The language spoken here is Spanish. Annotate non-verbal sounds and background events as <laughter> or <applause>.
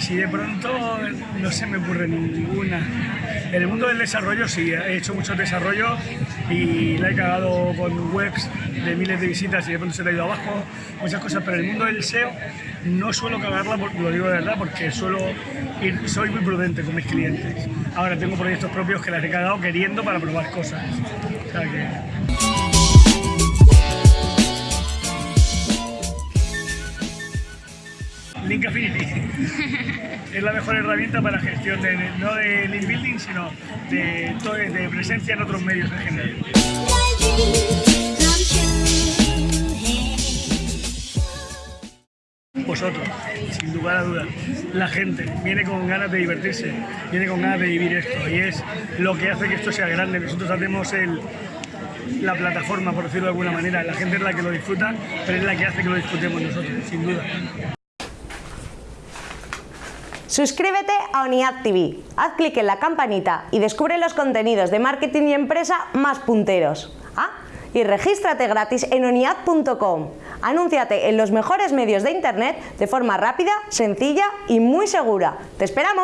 Así de pronto no se me ocurre ninguna. En el mundo del desarrollo sí, he hecho muchos desarrollos y la he cagado con webs de miles de visitas y de pronto se le ha ido abajo, muchas cosas, pero en el mundo del SEO no suelo cagarla, lo digo de verdad, porque suelo ir, soy muy prudente con mis clientes. Ahora tengo proyectos propios que las he cagado queriendo para probar cosas. O. Link Affinity <laughs> es la mejor herramienta para gestión de, no de link building, sino de, de presencia en otros medios en general. Vosotros, sin lugar a dudas, la gente viene con ganas de divertirse, viene con ganas de vivir esto y es lo que hace que esto sea grande. Nosotros hacemos el, la plataforma, por decirlo de alguna manera, la gente es la que lo disfruta, pero es la que hace que lo disfrutemos nosotros, sin duda. Suscríbete a ONIAD TV, haz clic en la campanita y descubre los contenidos de marketing y empresa más punteros. Ah, y regístrate gratis en oniad.com. Anúnciate en los mejores medios de internet de forma rápida, sencilla y muy segura. ¡Te esperamos!